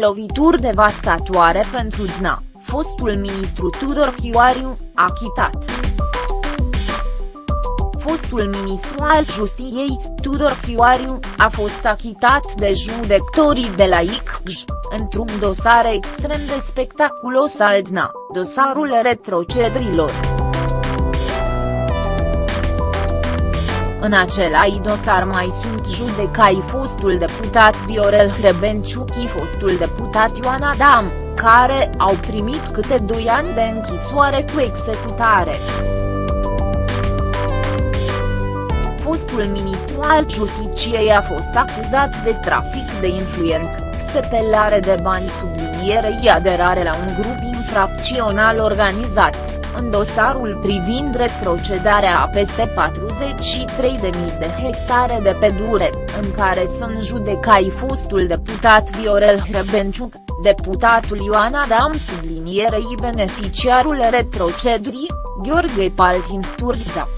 Lovituri devastatoare pentru DNA, fostul ministru Tudor Chioariu, achitat. Fostul ministru al justiției, Tudor Chioariu, a fost achitat de judecătorii de la ICJ, într-un dosar extrem de spectaculos al DNA, dosarul retrocedrilor. În același dosar mai sunt judecai fostul deputat Viorel Hrebenciuchi fostul deputat Ioan Adam, care au primit câte doi ani de închisoare cu executare. Fostul ministru al Justiciei a fost acuzat de trafic de influent, sepelare de bani sublinierei aderare la un grup infracțional organizat în dosarul privind retrocedarea a peste 43.000 de hectare de pedure, în care sunt judecai fostul deputat Viorel Hrebenciuc, deputatul Ioan Adam sublinierei beneficiarul retrocedrii, Gheorghe Paltin Sturza.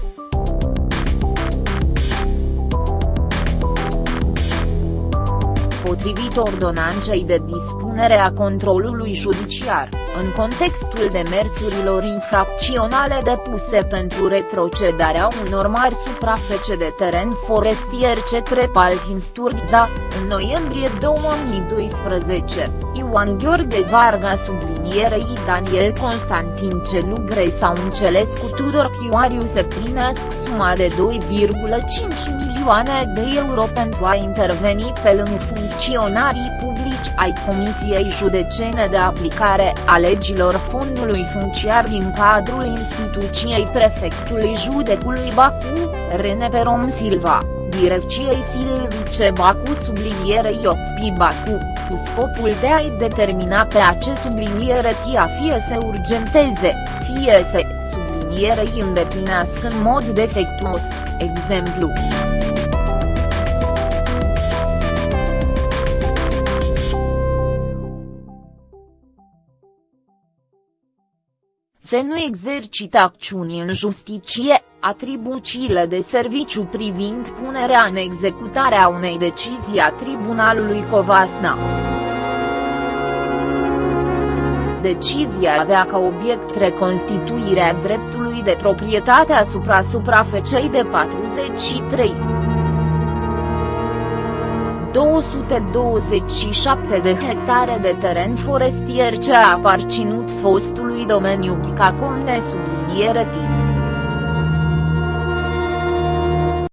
potrivit ordonanței de dispunere a controlului judiciar, în contextul demersurilor infracționale depuse pentru retrocedarea unor mari suprafece de teren forestier cetre Paltin Sturza, în noiembrie 2012, Ioan Gheorghe Varga sublinierei Daniel Constantin Celugre sau înțeles cu Tudor Chioariu se primească suma de 2,5 milioane de euro pentru a interveni pe lângă funcționarii publici ai Comisiei Judecene de Aplicare a legilor fondului funciar din cadrul instituției prefectului judecului Bacu, Rene Perom Silva, direcției Silvice Bacu sublinierei Iopi Bacu, cu scopul de a-i determina pe ace subliniere tia fie să urgenteze, fie să sublinierei îndeplinească în mod defectuos, exemplu. Să nu exercită acțiuni în justiție, atribuțiile de serviciu privind punerea în executare a unei decizii a Tribunalului Covasna. Decizia avea ca obiect reconstituirea dreptului de proprietate asupra suprafecei de 43. 227 de hectare de teren forestier ce a aparținut fostului domeniu Ghicacomne subliniere timp.